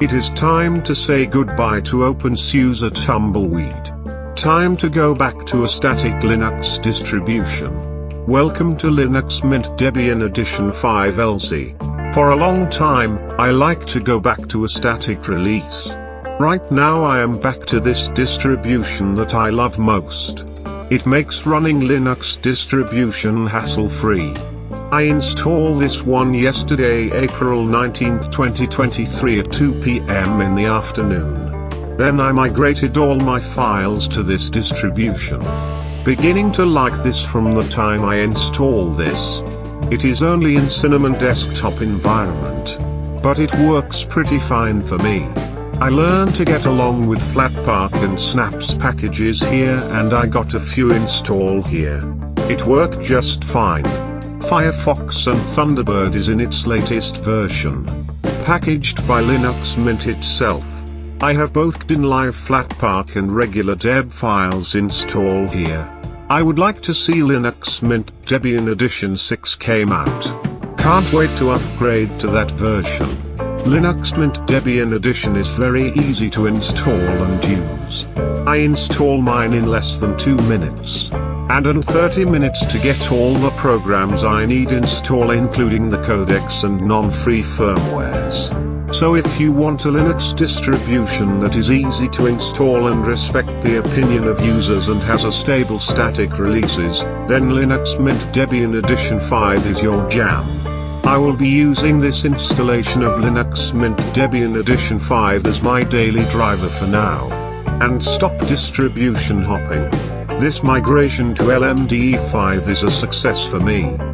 It is time to say goodbye to OpenSUSE Tumbleweed. Time to go back to a static Linux distribution. Welcome to Linux Mint Debian Edition 5 Elsie. For a long time, I like to go back to a static release. Right now I am back to this distribution that I love most. It makes running Linux distribution hassle-free. I install this one yesterday April 19, 2023 at 2 p.m. in the afternoon. Then I migrated all my files to this distribution. Beginning to like this from the time I install this. It is only in Cinnamon desktop environment. But it works pretty fine for me. I learned to get along with Flatpak and Snaps packages here and I got a few install here. It worked just fine. Firefox and Thunderbird is in its latest version. Packaged by Linux Mint itself. I have both Kdenlive Flatpak and regular Deb files install here. I would like to see Linux Mint Debian Edition 6 came out. Can't wait to upgrade to that version. Linux Mint Debian Edition is very easy to install and use. I install mine in less than 2 minutes and in 30 minutes to get all the programs I need install including the codecs and non-free firmwares. So if you want a Linux distribution that is easy to install and respect the opinion of users and has a stable static releases, then Linux Mint Debian Edition 5 is your jam. I will be using this installation of Linux Mint Debian Edition 5 as my daily driver for now. And stop distribution hopping. This migration to LMDE5 is a success for me.